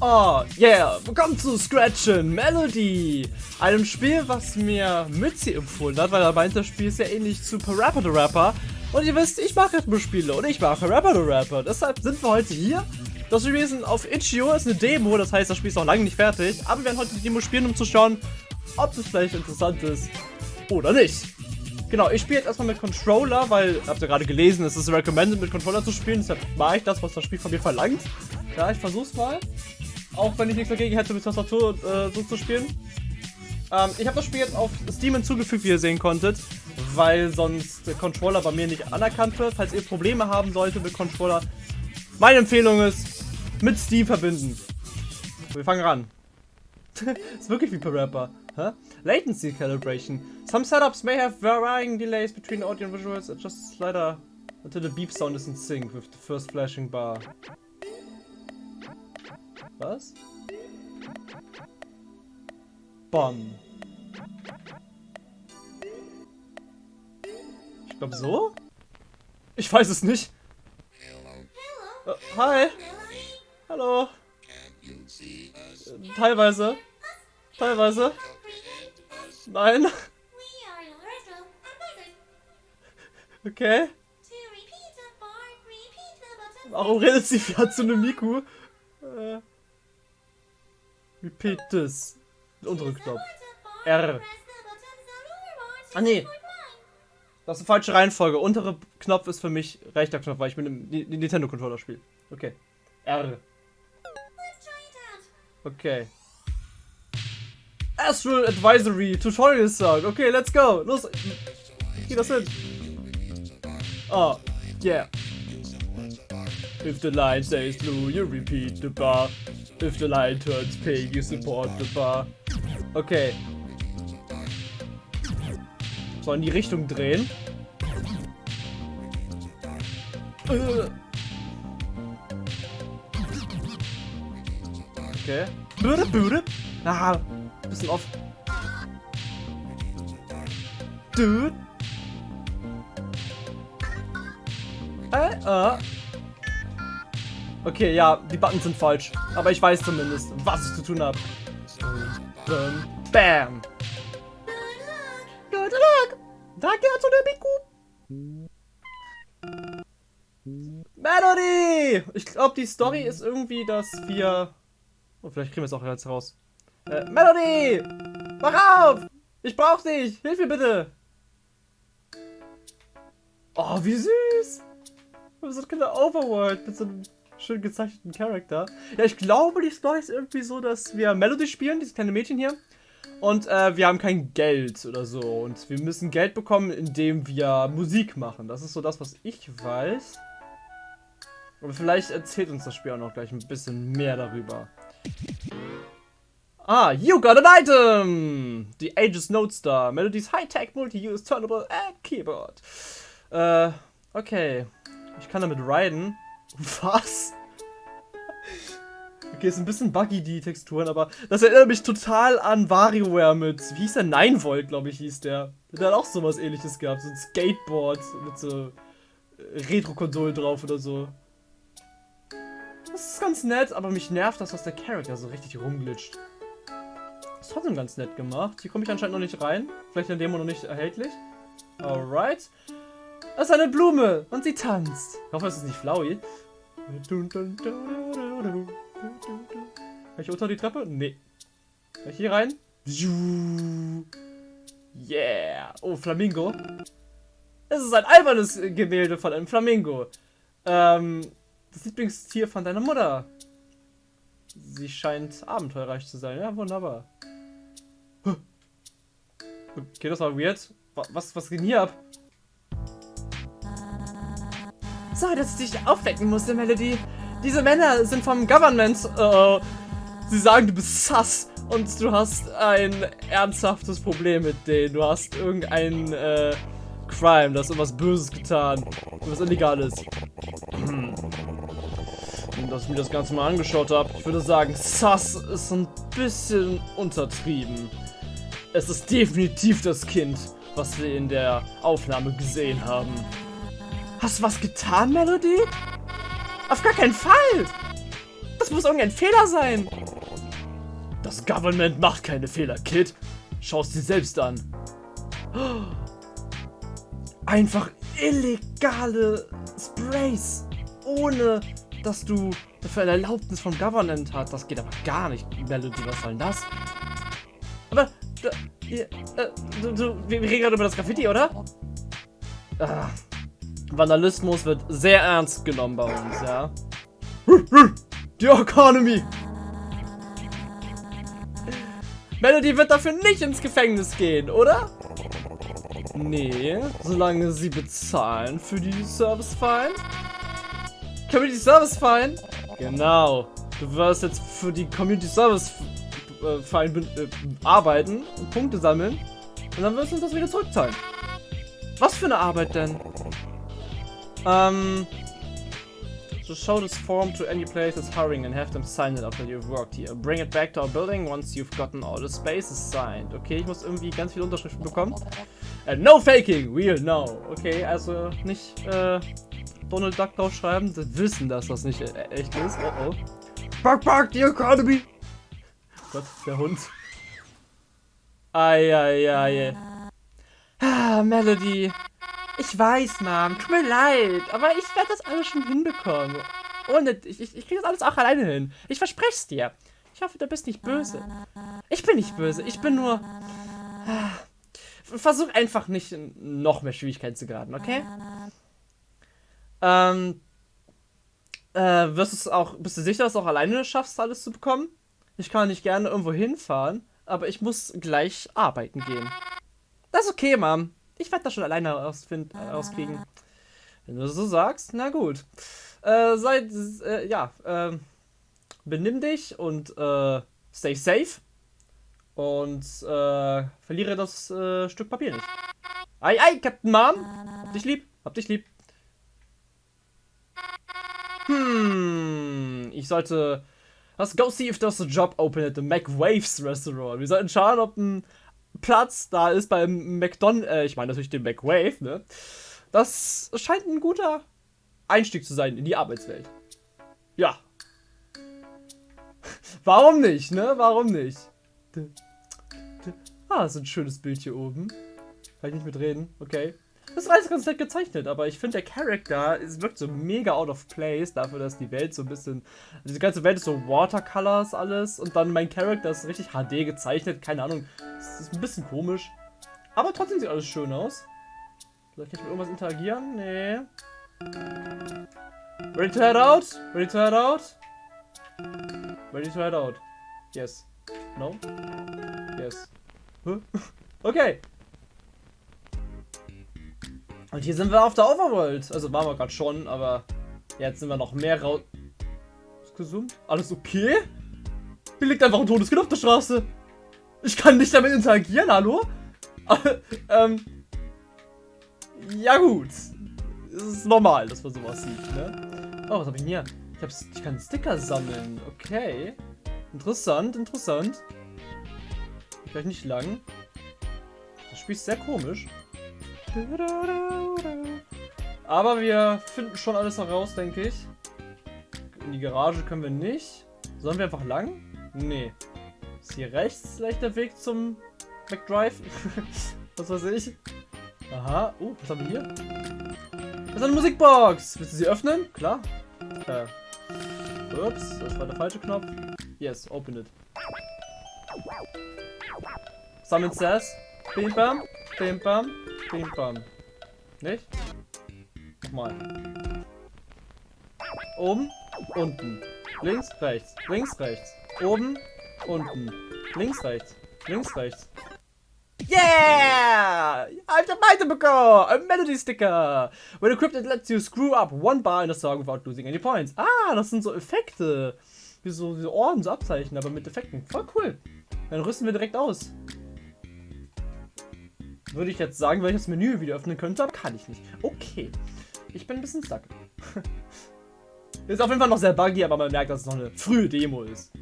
Oh, yeah, willkommen zu Scratchen Melody, einem Spiel, was mir Mützi empfohlen hat, weil er meint, das Spiel ist ja ähnlich zu Parappa the Rapper. Und ihr wisst, ich mache Rhythmusspiele und ich mache Parappa the Rapper. Deshalb sind wir heute hier. Das gewesen auf Itch.io ist eine Demo, das heißt, das Spiel ist noch lange nicht fertig. Aber wir werden heute die Demo spielen, um zu schauen, ob es vielleicht interessant ist oder nicht. Genau, ich spiele jetzt erstmal mit Controller, weil, habt ihr gerade gelesen, es ist recommended mit Controller zu spielen, deshalb mache ich das, was das Spiel von mir verlangt. Ja, ich versuch's mal. Auch wenn ich nichts dagegen hätte, mit Tastatur äh, so zu spielen. Ähm, ich habe das Spiel jetzt auf Steam hinzugefügt, wie ihr sehen konntet, weil sonst der Controller bei mir nicht anerkannt wird. Falls ihr Probleme haben solltet mit Controller, meine Empfehlung ist, mit Steam verbinden. Wir fangen ran. ist wirklich wie per Rapper. Huh? Latency calibration. Some setups may have varying delays between audio and visuals. Adjust slider until the beep sound is in sync with the first flashing bar. Was? Bom. Ich glaube so? Ich weiß es nicht. Uh, hi. Hallo. Teilweise. Teilweise. Nein. Okay. Warum redet sie wie Hatsune Miku? Repeat this. Der untere Knopf. R. Ah nee. Das ist eine falsche Reihenfolge. Untere Knopf ist für mich rechter Knopf, weil ich mit dem Nintendo Controller spiele. Okay. R. Okay. Astral Advisory Tutorial Sound. Okay, let's go. Los. Geh das hin. Oh, yeah. If the line says blue, you repeat the bar. If the line turns pink, you support the bar. Okay. So, in die Richtung drehen. Okay. Bude, bude. Ah, bisschen off. Dude. Äh, äh. Okay, ja, die Buttons sind falsch. Aber ich weiß zumindest, was ich zu tun habe. Bam. Good luck. Danke zu der Miku. Melody! Ich glaube, die Story ist irgendwie, dass wir... Oh, vielleicht kriegen wir es auch jetzt raus. Äh, Melody! Wach auf! Ich brauch dich! Hilf mir bitte! Oh, wie süß! Das ist keine Overworld mit so einem schön gezeichneten Charakter. Ja, ich glaube, die Story ist irgendwie so, dass wir Melody spielen, dieses kleine Mädchen hier. Und äh, wir haben kein Geld oder so. Und wir müssen Geld bekommen, indem wir Musik machen. Das ist so das, was ich weiß. Aber vielleicht erzählt uns das Spiel auch noch gleich ein bisschen mehr darüber. Ah, you got an item! The Aegis Note Star. Melody's High-Tech Multi-Use Turnable and Keyboard. Äh, okay. Ich kann damit riden. Was? Okay, ist ein bisschen buggy, die Texturen, aber das erinnert mich total an WarioWare mit, wie hieß der? 9 Volt, glaube ich, hieß der. Der hat auch sowas ähnliches gehabt, so ein Skateboard mit so äh, Retro-Konsolen drauf oder so. Das ist ganz nett, aber mich nervt das, dass der Charakter so richtig rumglitscht. Ist trotzdem ganz nett gemacht. Hier komme ich anscheinend noch nicht rein. Vielleicht in der Demo noch nicht erhältlich. Alright. Das ist eine Blume und sie tanzt. Ich hoffe, es ist nicht Flowey. Kann ich unter die Treppe? Nee. Kann ich hier rein? Yeah. Oh, Flamingo. Es ist ein albernes Gemälde von einem Flamingo. Ähm, das Lieblingstier von deiner Mutter. Sie scheint abenteuerreich zu sein. Ja, wunderbar. Okay, das war weird. Was, was ging hier ab? So, dass ich dich aufwecken musste, Melody. Diese Männer sind vom Government. Uh, sie sagen, du bist sass und du hast ein ernsthaftes Problem mit denen. Du hast irgendein äh, Crime, du hast irgendwas Böses getan. Was Illegales. Hm. Dass ich mir das Ganze mal angeschaut habe, ich würde sagen, sass ist ein bisschen untertrieben. Es ist definitiv das Kind, was wir in der Aufnahme gesehen haben. Hast du was getan, Melody? Auf gar keinen Fall! Das muss irgendein Fehler sein. Das Government macht keine Fehler, Kid. Schau es dir selbst an. Einfach illegale Sprays. Ohne, dass du dafür eine Erlaubnis vom Government hast. Das geht aber gar nicht. Melody, was soll denn das? Aber, äh, du, wir reden gerade über das Graffiti, oder? Ah, Vandalismus wird sehr ernst genommen bei uns, ja. Die Economy! Melody wird dafür nicht ins Gefängnis gehen, oder? Nee, solange sie bezahlen für die Service Fine. Community Service Fine? Genau. Du wirst jetzt für die Community Service Fine äh, arbeiten und Punkte sammeln. Und dann wirst du uns das wieder zurückzahlen. Was für eine Arbeit denn? Ähm, So show this form to any place that's hiring and have them sign it after you've worked here. Bring it back to our building once you've gotten all the spaces signed. Okay, ich muss irgendwie ganz viele Unterschriften bekommen. And no faking, we'll know. Okay, also nicht äh, Donald Duck draufschreiben. Sie wissen, dass das nicht äh, echt ist. Oh oh. Fuck, fuck, the economy. Gott, der Hund. Eieiei. Ah, Melody. Ich weiß, Mom. Tut mir leid. Aber ich werde das alles schon hinbekommen. Ohne, ich, ich, ich kriege das alles auch alleine hin. Ich verspreche es dir. Ich hoffe, du bist nicht böse. Ich bin nicht böse. Ich bin nur... Versuch einfach nicht noch mehr Schwierigkeiten zu geraten, okay? Ähm... Äh, wirst es auch, bist du sicher, dass du auch alleine schaffst, alles zu bekommen? Ich kann nicht gerne irgendwo hinfahren, aber ich muss gleich arbeiten gehen. Das ist okay, Mom. Ich werde das schon alleine ausfind, äh, rauskriegen. Wenn du so sagst, na gut. Äh, sei, äh, ja, äh, benimm dich und äh, stay safe. Und äh, verliere das äh, Stück Papier nicht. Ei, ei, Captain Mom. Hab dich lieb, hab dich lieb. Hm, ich sollte... Let's go see if there's a job open at the McWaves Restaurant. Wir sollten schauen, ob ein Platz da ist beim McDonald's, äh, ich meine natürlich den McWave, ne? Das scheint ein guter Einstieg zu sein in die Arbeitswelt. Ja. Warum nicht, ne? Warum nicht? Ah, ist ein schönes Bild hier oben. Kann ich nicht mitreden? Okay. Das ist alles ganz nett gezeichnet, aber ich finde der Charakter wirkt so mega out of place dafür, dass die Welt so ein bisschen. Diese ganze Welt ist so Watercolors alles und dann mein Charakter ist richtig HD gezeichnet, keine Ahnung. Das ist ein bisschen komisch. Aber trotzdem sieht alles schön aus. Vielleicht kann ich mit irgendwas interagieren? Nee. Ready to head out? Ready to head out? Ready to head out. Yes. No? Yes. Huh? Okay. Und hier sind wir auf der Overworld. Also waren wir gerade schon, aber jetzt sind wir noch mehr raus. Ist gesund? Alles okay? Hier liegt einfach ein totes Kind auf der Straße. Ich kann nicht damit interagieren, hallo? ähm. Ja gut. Es ist normal, dass man sowas sieht, ne? Oh, was habe ich denn hier? Ich, hab, ich kann Sticker sammeln. Okay. Interessant, interessant. Vielleicht nicht lang. Das Spiel ist sehr komisch. Aber wir finden schon alles heraus, denke ich. In die Garage können wir nicht. Sollen wir einfach lang? Nee. Ist hier rechts vielleicht der Weg zum McDrive? was weiß ich. Aha. Uh, was haben wir hier? Das ist eine Musikbox. Willst du sie öffnen? Klar. Äh. Ups, das war der falsche Knopf. Yes, open it. Summon says. Bim bam, bim bam, bim bam. Nicht? Nochmal. Oben, unten. Links, rechts, links, rechts. Oben, unten. Links, rechts, links, rechts. Yeah! I've a item bekommen! A Melody Sticker! When equipped, it lets you screw up one bar in a song without losing any points. Ah, das sind so Effekte. Wie so, so Orden, so Abzeichen, aber mit Effekten. Voll cool. Dann rüsten wir direkt aus. Würde ich jetzt sagen, weil ich das Menü wieder öffnen könnte, aber kann ich nicht. Okay. Ich bin ein bisschen stuck. ist auf jeden Fall noch sehr buggy, aber man merkt, dass es noch eine frühe Demo ist.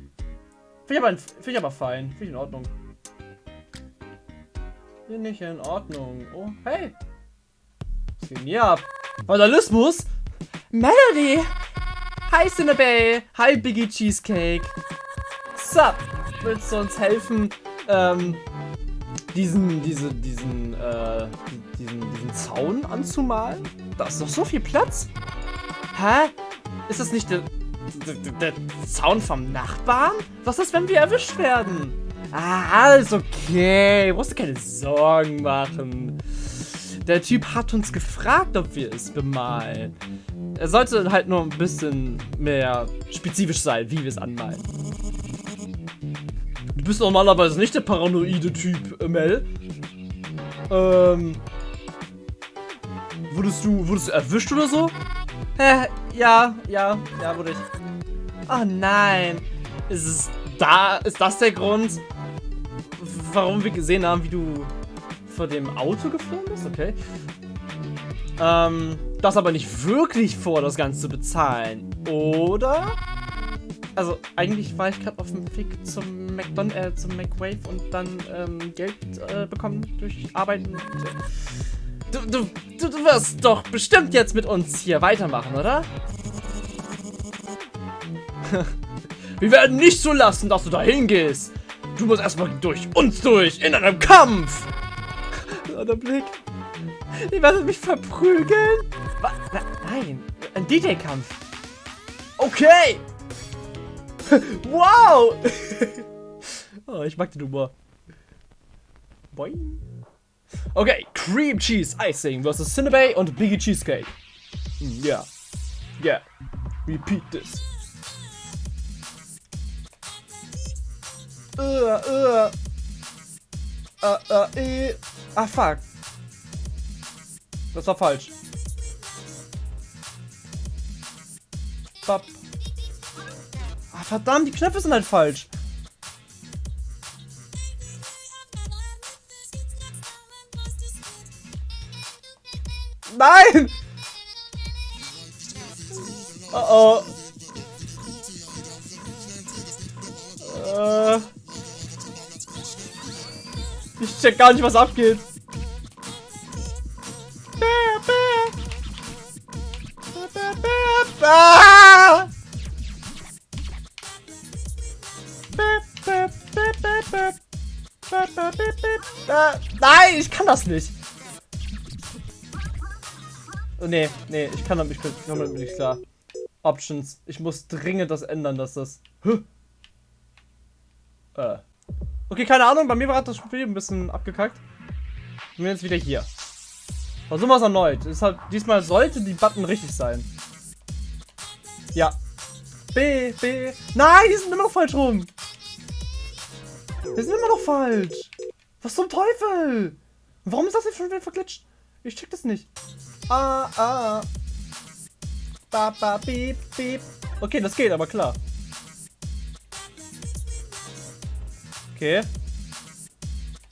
Finde ich, aber, find ich aber fein. Finde ich in Ordnung. Finde ich in Ordnung. Oh, hey. Was geht hier ab? Vandalismus? Melody! Hi Cinnabay. Hi Biggie Cheesecake. Sup? Willst du uns helfen, ähm, diesen, diese, diesen, äh, diesen, diesen Zaun anzumalen? Da ist doch so viel Platz. Hä? Ist das nicht der, der, der Zaun vom Nachbarn? Was ist, wenn wir erwischt werden? Ah, alles okay. Musst du keine Sorgen machen. Der Typ hat uns gefragt, ob wir es bemalen. Er sollte halt nur ein bisschen mehr spezifisch sein, wie wir es anmalen. Du bist normalerweise nicht der paranoide Typ, äh, Mel. Ähm. Wurdest du, wurdest du erwischt oder so? Hä? Ja, ja, ja, wurde ich. Oh nein. Ist es da, ist das der Grund, warum wir gesehen haben, wie du vor dem Auto geflogen bist? Okay. Ähm, das aber nicht wirklich vor, das Ganze zu bezahlen, oder? Also, eigentlich war ich gerade auf dem Weg zum McDon äh, zum McWave und dann ähm, Geld äh, bekommen durch Arbeiten. Du, du, du, du wirst doch bestimmt jetzt mit uns hier weitermachen, oder? Wir werden nicht zulassen, dass du da hingehst. Du musst erstmal durch uns durch, in einem Kampf. der Blick. Ihr werdet mich verprügeln. Was? Nein, ein DJ-Kampf. Okay. wow. oh, ich mag den Humor. Boing. Okay, Cream Cheese Icing versus Cinnabay und Biggie Cheesecake. Yeah. Yeah. Repeat this. Uh, uh. Uh, uh, eh. Ah, fuck. Das war falsch. Bap. Ah, verdammt, die Knöpfe sind halt falsch. Nein! Oh oh. Äh. Ich check gar nicht, was abgeht. Ah! Nein, ich kann das nicht. Oh, nee, nee, ich kann damit, ich komme damit nicht klar. Options. Ich muss dringend das ändern, dass das... Huh. Äh. Okay, keine Ahnung, bei mir war das Spiel ein bisschen abgekackt. Ich bin jetzt wieder hier. Versuchen wir es erneut. Deshalb, diesmal sollte die Button richtig sein. Ja. B, B. Nein, die sind immer noch falsch rum. Die sind immer noch falsch. Was zum Teufel? Warum ist das jetzt schon wieder verglitscht? Ich check das nicht. Ah, ah. Ba, ba, beep, beep. Okay, das geht, aber klar. Okay.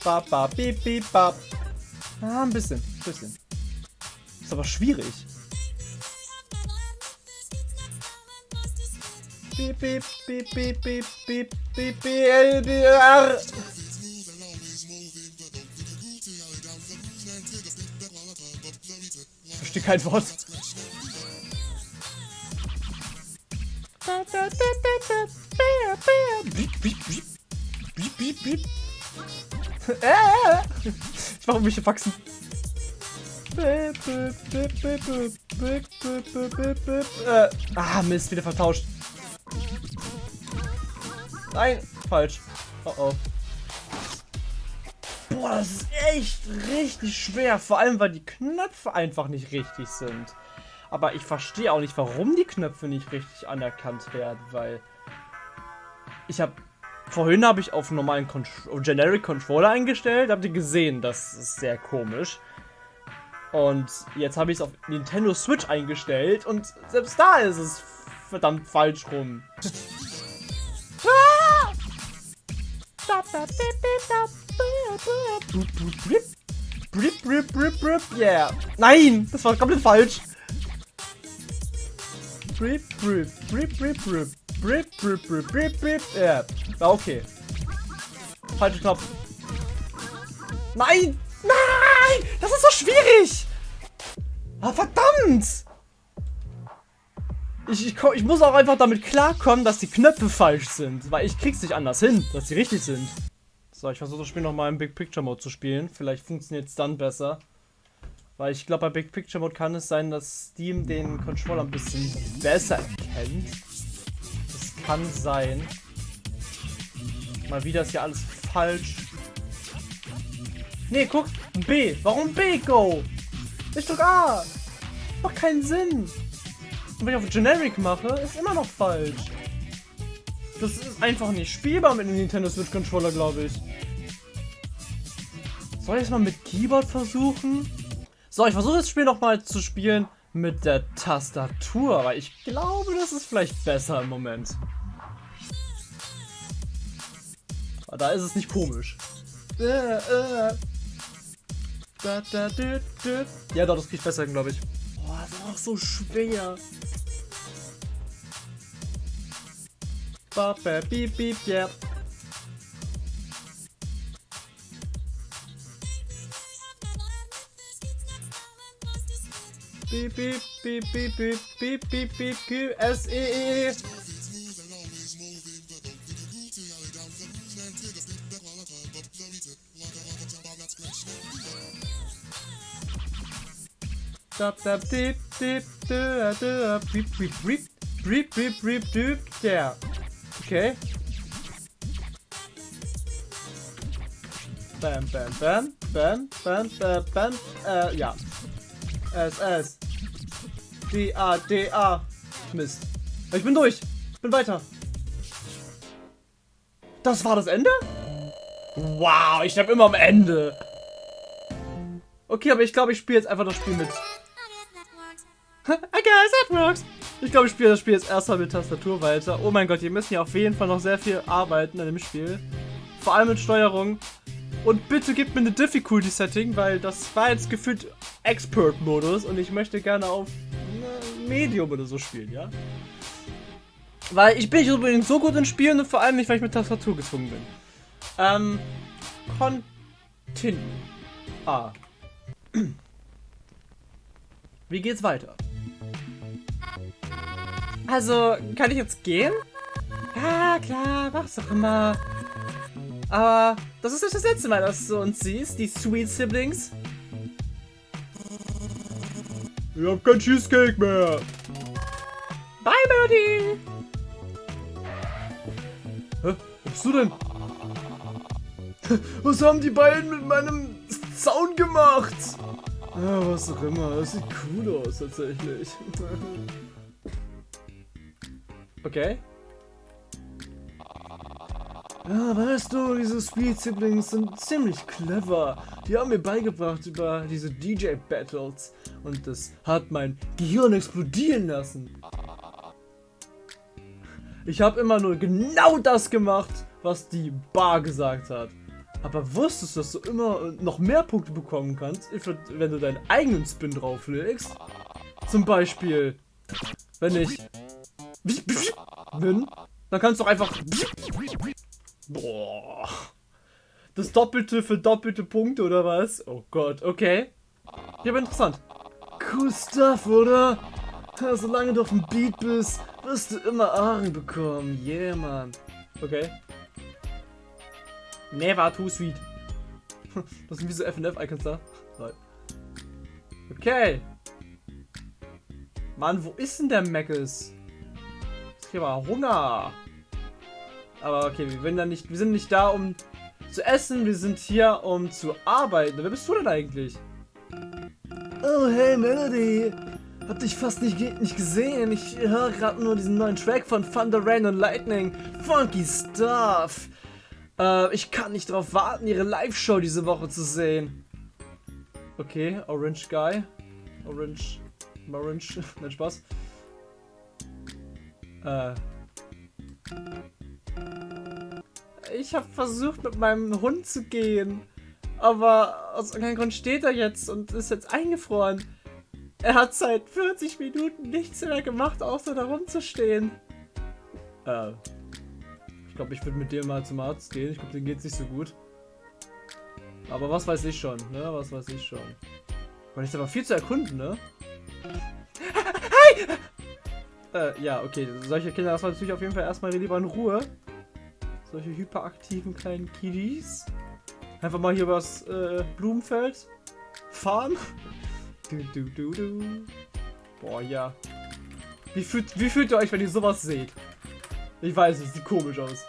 Ba, ba, beep, beep, bap. Ah, ein bisschen, ein bisschen. Ist aber schwierig. Bip, bip, bip, bip, bip, bip, bip, BLBR. Ich verstehe kein Wort. Biep, biep, biep. Biep, biep, biep. Ich mache mich wachsen. Äh, ah, Mist, wieder vertauscht. Nein, falsch. Oh oh. Boah, das ist echt richtig schwer. Vor allem, weil die Knöpfe einfach nicht richtig sind. Aber ich verstehe auch nicht, warum die Knöpfe nicht richtig anerkannt werden, weil ich habe vorhin habe ich auf normalen Con Generic Controller eingestellt, habt ihr gesehen, das ist sehr komisch. Und jetzt habe ich es auf Nintendo Switch eingestellt und selbst da ist es verdammt falsch rum. Yeah. Nein, das war komplett falsch. Ja, okay. Falscher Knopf. Nein! Nein! Das ist so schwierig! Ich, ich, ich, muss auch einfach damit klarkommen, dass die Knöpfe falsch sind. Weil ich krieg's nicht anders hin, dass sie richtig sind. So, ich versuche das Spiel nochmal im Big Picture Mode zu spielen. Vielleicht funktioniert es dann besser. Weil ich glaube, bei Big Picture Mode kann es sein, dass Steam den Controller ein bisschen besser erkennt. Das kann sein. Mal wieder ist ja alles falsch. Nee, guck, B. Warum B, Go? Ich drück A. Macht keinen Sinn. Wenn ich auf Generic mache, ist immer noch falsch. Das ist einfach nicht spielbar mit dem Nintendo Switch Controller, glaube ich. Soll ich es mal mit Keyboard versuchen? So, ich versuche das Spiel nochmal zu spielen mit der Tastatur, weil ich glaube, das ist vielleicht besser im Moment. Aber da ist es nicht komisch. Ja, doch, das kriegt besser, glaube ich. Boah, das ist auch so schwer. Beep, beep, yeah. Beep, beep, beep, beep, beep, beep, beep, beep, Q, S, E, E. Dip, dip, dip, beep, beep, beep, beep, beep, beep, beep, yeah. Okay. Bam, bam, bam, bam, bam, bam, bam, äh, ja. S, S. D, A, D, A. Mist. Ich bin durch. Ich bin weiter. Das war das Ende? Wow, ich sterbe immer am Ende. Okay, aber ich glaube, ich spiele jetzt einfach das Spiel mit. I guess that works. Ich glaube, ich spiele das Spiel jetzt erstmal mit Tastatur weiter. Oh mein Gott, wir müssen ja auf jeden Fall noch sehr viel arbeiten an dem Spiel. Vor allem mit Steuerung. Und bitte gib mir eine Difficulty-Setting, weil das war jetzt gefühlt Expert-Modus und ich möchte gerne auf Medium oder so spielen, ja? Weil ich bin nicht unbedingt so gut in Spielen und vor allem nicht, weil ich mit Tastatur gezwungen bin. Ähm, Continue. Ah. Wie geht's weiter? Also, kann ich jetzt gehen? Ja, klar, mach's doch immer. Aber das ist nicht das letzte Mal, dass du uns siehst, die Sweet Siblings. Ich hab kein Cheesecake mehr. Bye, Birdie. Hä? Was bist du denn? Was haben die beiden mit meinem Zaun gemacht? Ja, was auch immer. Das sieht cool aus, tatsächlich. Okay. Ja, weißt du, diese Speed Siblings sind ziemlich clever. Die haben mir beigebracht über diese DJ Battles und das hat mein Gehirn explodieren lassen. Ich habe immer nur genau das gemacht, was die Bar gesagt hat. Aber wusstest du, dass du immer noch mehr Punkte bekommen kannst, wenn du deinen eigenen Spin drauflegst? Zum Beispiel, wenn ich bin, dann kannst du einfach... Boah. Das Doppelte für doppelte Punkte oder was? Oh Gott, okay. Ja, aber interessant. Cool Stuff, oder? Ja, solange du auf dem Beat bist, wirst du immer Ahren bekommen. Yeah, man. Okay. Never too sweet. Das sind wie so FNF-Icons da. Okay. Mann, wo ist denn der Meckes? Habe Hunger. Aber okay, wir, sind nicht, wir sind nicht da, um zu essen. Wir sind hier, um zu arbeiten. Wer bist du denn eigentlich? Oh, hey, Melody. Hab dich fast nicht, nicht gesehen. Ich höre gerade nur diesen neuen Track von Thunder, Rain und Lightning. Funky Stuff. Äh, ich kann nicht darauf warten, ihre Live-Show diese Woche zu sehen. Okay, Orange Guy. Orange. Orange. Nein, Spaß. Äh. Ich habe versucht, mit meinem Hund zu gehen. Aber aus irgendeinem Grund steht er jetzt und ist jetzt eingefroren. Er hat seit 40 Minuten nichts mehr gemacht, außer da rumzustehen. Äh. Ich glaube, ich würde mit dem mal zum Arzt gehen. Ich glaube, dem geht's nicht so gut. Aber was weiß ich schon, ne? Was weiß ich schon. Man ist aber viel zu erkunden, ne? Äh, ja, okay. Solche Kinder lassen wir natürlich auf jeden Fall erstmal lieber in Ruhe. Solche hyperaktiven kleinen Kiddies. Einfach mal hier übers äh, Blumenfeld fahren. Du, du, du, du. Boah, ja. Wie fühlt, wie fühlt ihr euch, wenn ihr sowas seht? Ich weiß nicht, sieht komisch aus.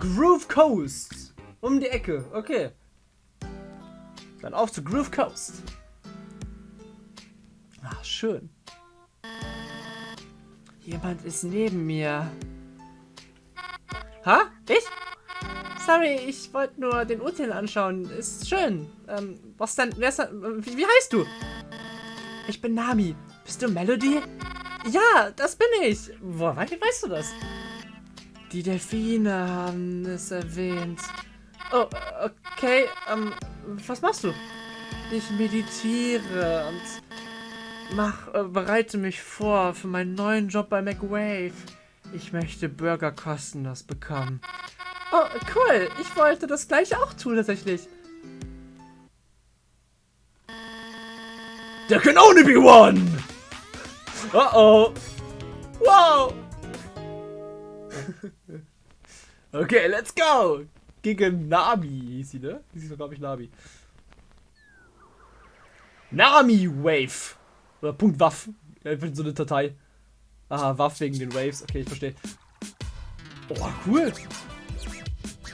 Groove Coast. Um die Ecke, okay. Dann auf zu Groove Coast. Ah, schön. Jemand ist neben mir. Ha? Ich? Sorry, ich wollte nur den Urteil anschauen. Ist schön. Ähm, was denn? Wer ist denn? Wie, wie heißt du? Ich bin Nami. Bist du Melody? Ja, das bin ich. Woher weißt du das? Die Delfine haben es erwähnt. Oh, okay. Ähm, was machst du? Ich meditiere und mach, äh, bereite mich vor für meinen neuen Job bei McWave. Ich möchte Burger kostenlos bekommen. Oh, cool. Ich wollte das gleiche auch tun, tatsächlich. There can only be one! Uh oh. Wow! okay, let's go! Gegen Nami hieß sie, ne? Die ist doch, glaube ich, Nami. Nami Wave. Oder Punkt Waff. Einfach so eine Datei. Aha, Waff wegen den Waves. Okay, ich verstehe. Oh, cool.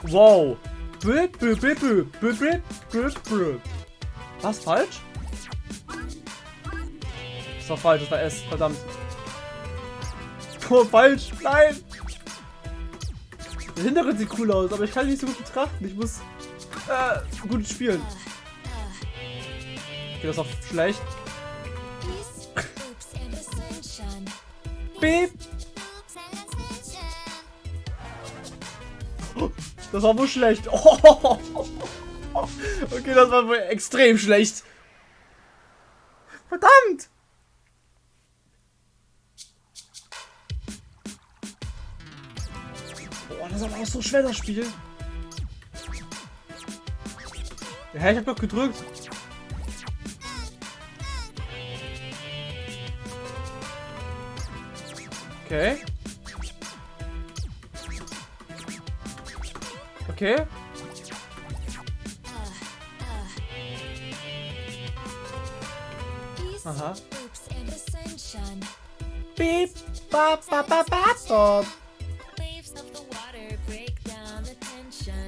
Wow. Was falsch? Das war falsch, das war S, verdammt. Oh, falsch, nein! Der Hintergrund sieht cool aus, aber ich kann ihn nicht so gut betrachten. Ich muss äh, gut spielen. Okay, das ist auch schlecht. Beep. Das war wohl schlecht. Oh. Okay, das war wohl extrem schlecht. Verdammt! Boah, das ist aber auch so schwer, das Spiel. Ja, ich hab doch gedrückt. Okay. Okay. Aha. Beep, bop, bop, bop, bop, bop.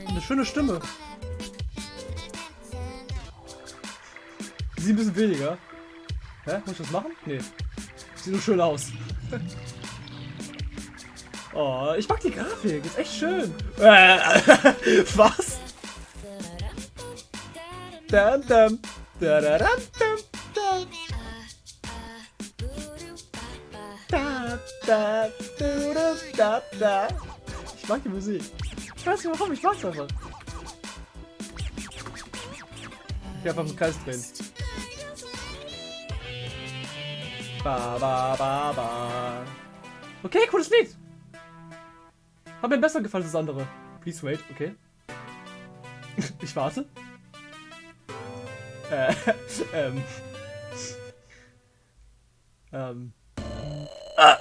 Eine schöne Stimme. Sie ein bisschen weniger. Hä? Muss ich das machen? Nee. Sieht nur schön aus. Oh, ich mag die Grafik. Ist echt schön. Äh, was? Dum, dum. Da, da, dum, dum. Da. Ich mag die Musik. Ich weiß nicht warum, ich mag's einfach. Ich einfach im Kreis drehen. Ba, ba, ba, ba. Okay, cooles Lied. Hat mir besser gefallen als das andere. Please wait, okay. ich warte. Äh, ähm. Ähm. Ah,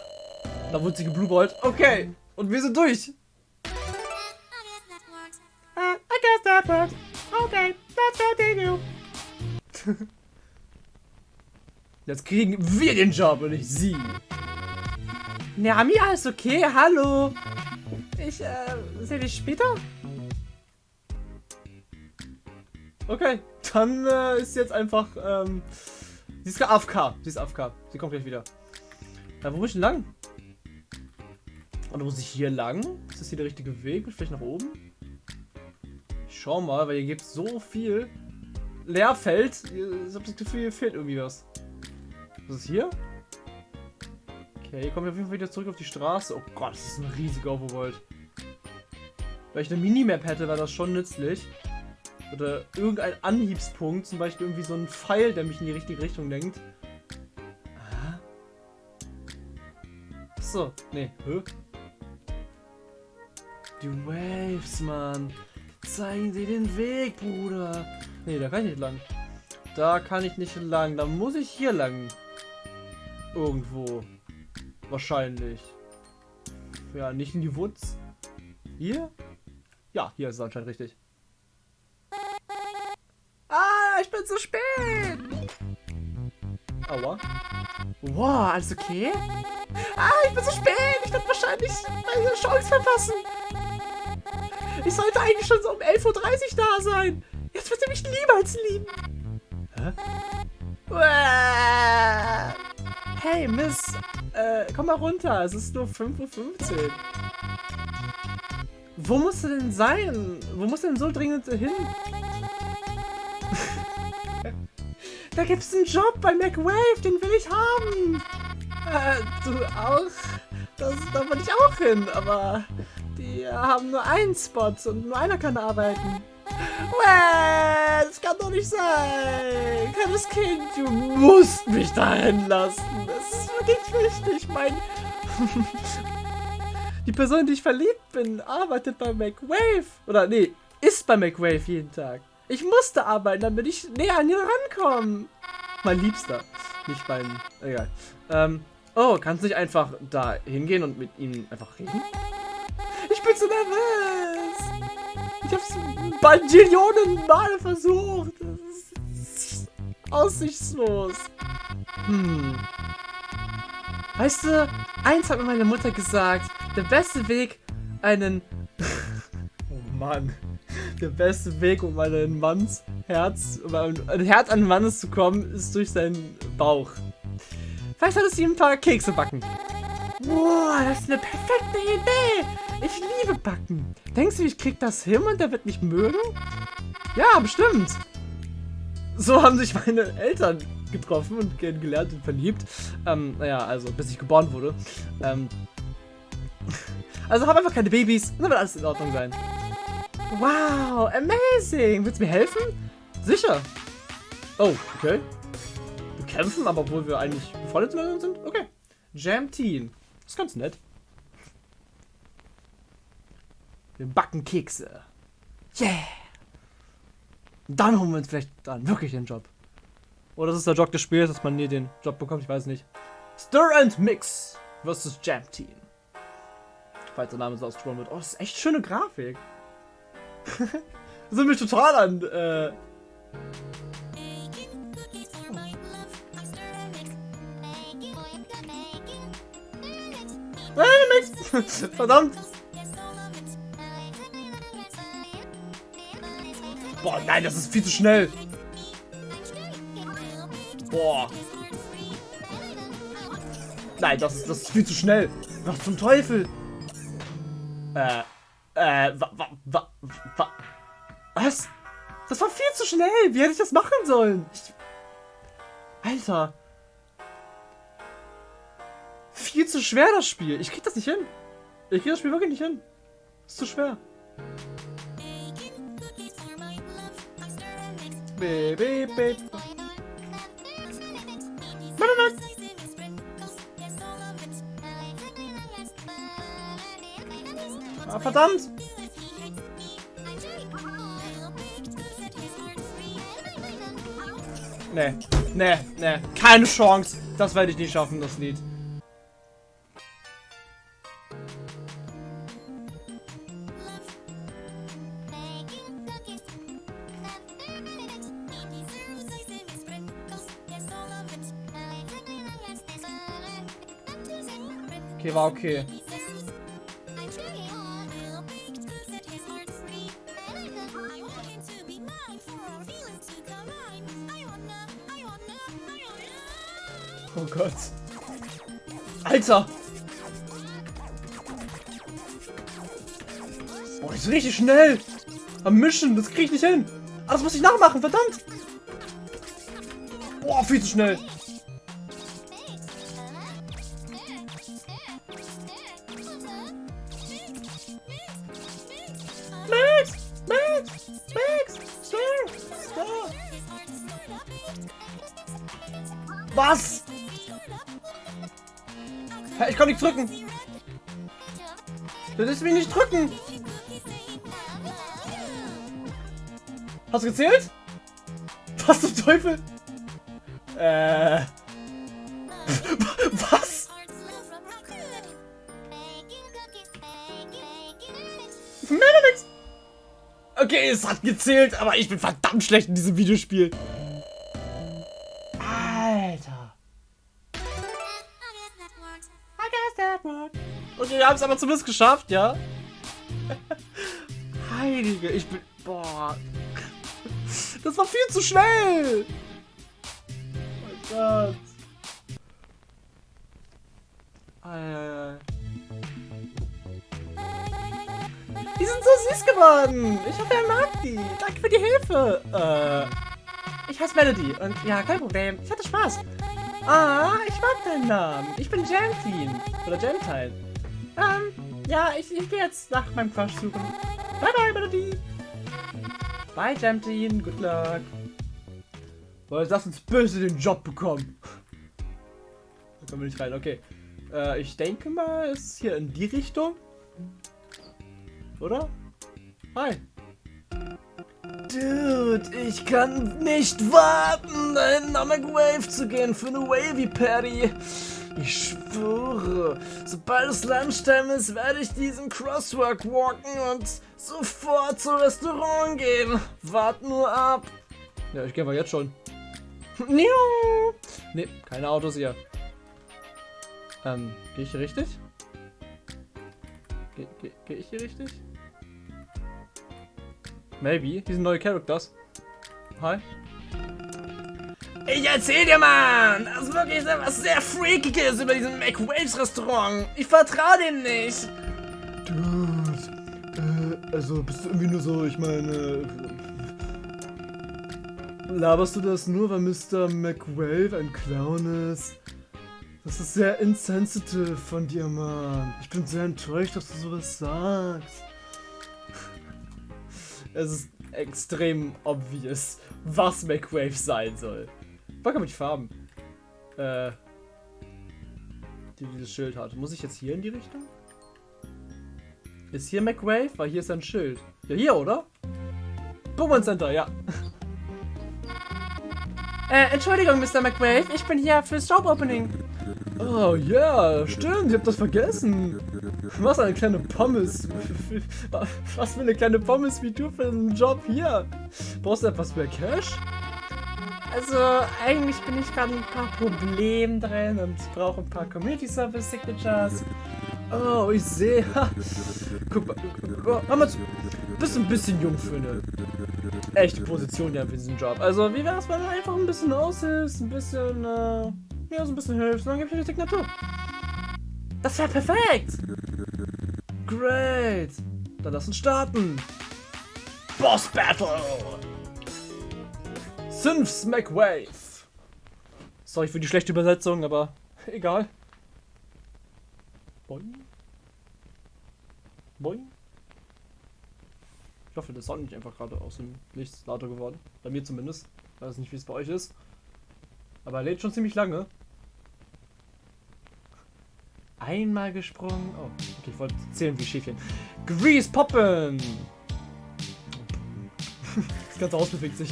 da wurde sie geblueballt. Okay, und wir sind durch. Uh, I guess that works. Okay, let's continue. Jetzt kriegen wir den Job und nicht sie. Nami, alles okay? Hallo. Ich, äh, sehe dich später? Okay, dann äh, ist jetzt einfach, ähm, sie ist AFK. Sie ist AFK. Sie kommt gleich wieder. Ja, wo muss ich denn lang? Oder muss ich hier lang? Ist das hier der richtige Weg? Vielleicht nach oben? Ich schau mal, weil hier gibt es so viel Leerfeld. Ich habe das Gefühl, hier fehlt irgendwie was. Was ist hier? Okay, hier kommen wir auf jeden Fall wieder zurück auf die Straße. Oh Gott, das ist ein riesiger Overworld. Wenn ich eine Minimap hätte, wäre das schon nützlich. Oder irgendein Anhiebspunkt, zum Beispiel irgendwie so ein Pfeil, der mich in die richtige Richtung lenkt. Ah. Achso, nee, hä? Die Waves, Mann. Zeigen sie den Weg, Bruder. Nee, da kann ich nicht lang. Da kann ich nicht lang. Da muss ich hier lang. Irgendwo. Wahrscheinlich. Ja, nicht in die Woods. Hier? Ja, hier ist es anscheinend richtig. Ah, ich bin zu spät! Aua. Wow, alles okay? Ah, ich bin zu spät! Ich werde wahrscheinlich meine Chance verpassen! Ich sollte eigentlich schon so um 11.30 Uhr da sein! Jetzt wird er mich niemals lieben! Hä? Hey, Miss, äh, komm mal runter, es ist nur 5.15 Uhr. Wo musst du denn sein? Wo musst du denn so dringend hin? da gibt's einen Job bei McWave, den will ich haben. Äh, du auch? Das, da will ich auch hin, aber die haben nur einen Spot und nur einer kann arbeiten. Well, das kann doch nicht sein. Kleines Kind, du musst mich dahin lassen. Das ist wirklich wichtig. Mein... die Person, die ich verliebt bin, arbeitet bei McWave. Oder nee, ist bei McWave jeden Tag. Ich musste arbeiten, damit ich näher an ihn rankomme. Mein Liebster. Nicht mein... Egal. Ähm, oh, kannst du nicht einfach da hingehen und mit ihm einfach reden? Ich bin so nervös. Ich hab's Bajillionen Mal versucht. Das ist aussichtslos. Hm. Weißt du, eins hat mir meine Mutter gesagt. Der beste Weg, einen... oh Mann. Der beste Weg, um einen Manns Herz, um ein Herz an Mannes zu kommen, ist durch seinen Bauch. Vielleicht solltest du ihm ein paar Kekse backen. Boah, das ist eine perfekte Idee. Ich liebe Backen. Denkst du, ich krieg das hin und der wird mich mögen? Ja, bestimmt. So haben sich meine Eltern getroffen und kennengelernt und verliebt. Ähm, naja, also bis ich geboren wurde. Ähm, also hab einfach keine Babys dann wird alles in Ordnung sein. Wow, amazing. Willst du mir helfen? Sicher. Oh, okay. Wir kämpfen, aber obwohl wir eigentlich befreundet sind? Okay. Jam Team. Das ist ganz nett. Wir backen Kekse. Yeah! Dann holen wir uns vielleicht dann wirklich den Job. Oder das ist der Job des Spiels, dass man nie den Job bekommt, ich weiß nicht. Stir and Mix versus Jam Team. Falls der Name so ausgesprochen wird. Oh, das ist echt schöne Grafik. das sind mich total an. Äh Verdammt! Boah, nein, das ist viel zu schnell. Boah. Nein, das ist, das ist viel zu schnell. Was zum Teufel? Äh, äh, wa, wa, wa, wa, was? Das war viel zu schnell. Wie hätte ich das machen sollen? Ich, Alter. Viel zu schwer, das Spiel. Ich krieg das nicht hin. Ich krieg das Spiel wirklich nicht hin. ist zu schwer. Ah, verdammt! Nee, nee, nee. Keine Chance. Das werde ich nicht schaffen, das Lied. Okay, war okay. Oh Gott. Alter! Boah, ist richtig schnell! Am Mischen, das krieg ich nicht hin! Ah, das muss ich nachmachen, verdammt! Boah, viel zu schnell! nicht drücken. Du lässt mich nicht drücken. Hast du gezählt? Was zum Teufel? Äh. Was? Okay, es hat gezählt, aber ich bin verdammt schlecht in diesem Videospiel. Es aber zumindest geschafft, ja? Heilige, ich bin... Boah. Das war viel zu schnell. Oh mein Gott. Alter. Die sind so süß geworden. Ich hoffe, er mag die. Danke für die Hilfe. Äh, ich heiße Melody und ja, kein Problem. Ich hatte Spaß. Ah, ich mag deinen Namen. Ich bin Jantine. Oder Gentile. Ähm, ja, ich, ich gehe jetzt nach meinem Crush suchen. Bye bye, Melody. Bye, Jantine. Good luck. Boah, lass uns böse den Job bekommen. Da kommen wir nicht rein. Okay. Äh, ich denke mal, es ist hier in die Richtung. Oder? Hi. Dude, ich kann nicht warten, dahin nach McWave zu gehen für eine Wavy Patty. Ich schwöre, sobald es Lunchtime ist, werde ich diesen Crosswalk walken und sofort zum Restaurant gehen. Wart nur ab. Ja, ich gehe mal jetzt schon. Ne, keine Autos hier. Ähm, gehe ich hier richtig? Gehe geh, geh ich hier richtig? Maybe. Die sind neue Characters. Hi. Ich erzähl dir, Mann! Das ist wirklich etwas sehr Freakiges über diesen McWaves Restaurant. Ich vertraue dem nicht. Dude, äh, also bist du irgendwie nur so, ich meine... Laberst du das nur, weil Mr. McWave ein Clown ist? Das ist sehr insensitive von dir, Mann. Ich bin sehr enttäuscht, dass du sowas sagst. Es ist extrem obvious, was McWave sein soll. Bock mit Farben. Äh. Die dieses Schild hat. Muss ich jetzt hier in die Richtung? Ist hier McWave? Weil hier ist ein Schild. Ja, hier, oder? Pokémon Center, ja. Äh, Entschuldigung, Mr. McWave, ich bin hier fürs Job-Opening. Oh ja, stimmt, ich hab das vergessen. Was eine kleine Pommes. Was für eine kleine Pommes wie du für einen Job hier. Brauchst du etwas mehr Cash? Also, eigentlich bin ich gerade ein paar Probleme drin und brauche ein paar Community Service Signatures. Oh, ich sehe. Guck mal, zu. Bist ein bisschen jung für eine echte Position ja für diesen Job. Also, wie wär's, wenn du einfach ein bisschen aushilfst, ein bisschen, äh, ja, so ein bisschen hilfst und dann gib ich dir die Signatur. Das wäre perfekt! Great! Dann lass uns starten! Boss Battle! Synths McWave! Sorry für die schlechte Übersetzung, aber egal. Boing. Boing. Ich hoffe, das ist auch nicht einfach gerade aus dem Nichts lauter geworden. Bei mir zumindest. Ich weiß nicht, wie es bei euch ist. Aber er lädt schon ziemlich lange. Einmal gesprungen. Oh, okay, ich wollte zählen wie Schäfchen. Grease poppen! Das ganze Haus bewegt sich.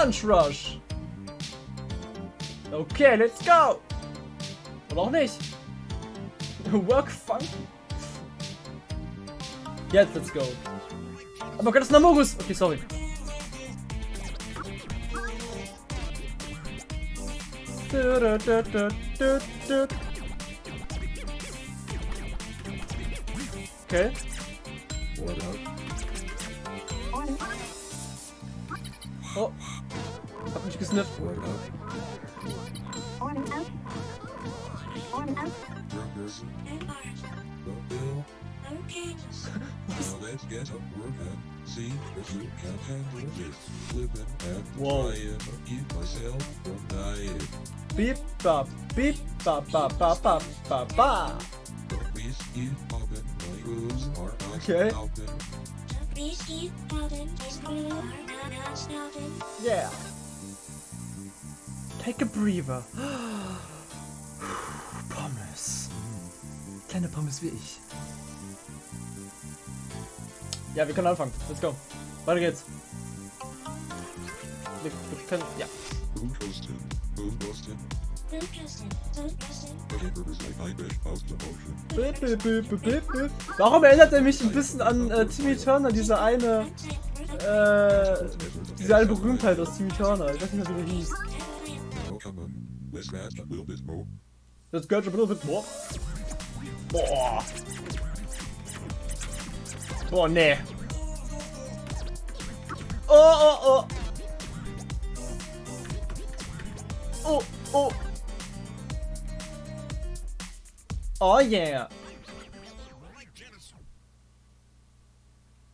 Lunch Rush! Okay, let's go! Oder auch nicht. Work Fun. Jetzt, let's go. Aber Gott, das ist ein Amogus. Okay, sorry. Okay. Oh. Mich gesnifft. let's get up working. See if you can handle this. Flipping and Whoa. trying to keep myself from dying. Beep ba beep ba ba ba ba ba ba. Whiskey popping, my grooves are not Okay. stopping. Whiskey, Robin, is cool, are not stopping. Yeah. Take a breather. Pommes. Kleine Pommes wie ich. Ja, wir können anfangen. Let's go. Weiter geht's. Wir, wir können, ja. Warum erinnert er mich ein bisschen an äh, Timmy Turner, diese eine, äh, diese eine Berühmtheit aus Timmy Turner? Ich weiß nicht mehr, wie der hieß. Let's get a little bit more. Boah. Boah, nee. Oh, oh, oh. Oh, oh. Oh yeah.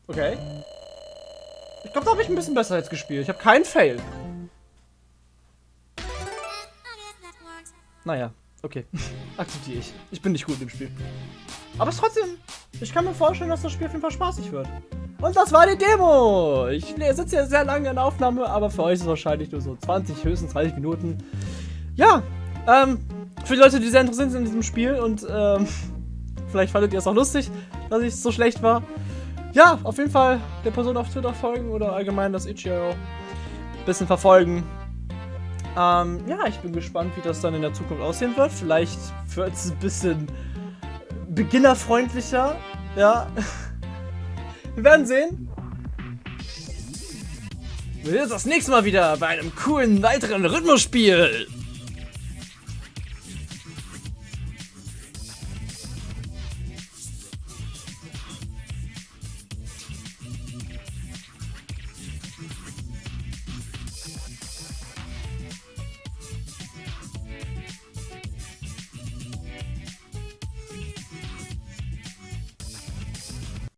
Okay. Ich glaube, da habe ich ein bisschen besser jetzt gespielt. Ich habe keinen Fail. Naja, okay. Akzeptiere ich. Ich bin nicht gut im Spiel. Aber trotzdem. Ich kann mir vorstellen, dass das Spiel auf jeden Fall spaßig wird. Und das war die Demo. Ich sitze hier sehr lange in der Aufnahme, aber für euch ist es wahrscheinlich nur so 20, höchstens 30 Minuten. Ja, ähm, für die Leute, die sehr interessiert sind in diesem Spiel und ähm, vielleicht fandet ihr es auch lustig, dass ich so schlecht war. Ja, auf jeden Fall der Person auf Twitter folgen oder allgemein das Itch.io bisschen verfolgen. Ähm, ja, ich bin gespannt, wie das dann in der Zukunft aussehen wird. Vielleicht wird es ein bisschen beginnerfreundlicher. Ja. Wir werden sehen. Wir sehen uns das nächste Mal wieder bei einem coolen weiteren Rhythmusspiel.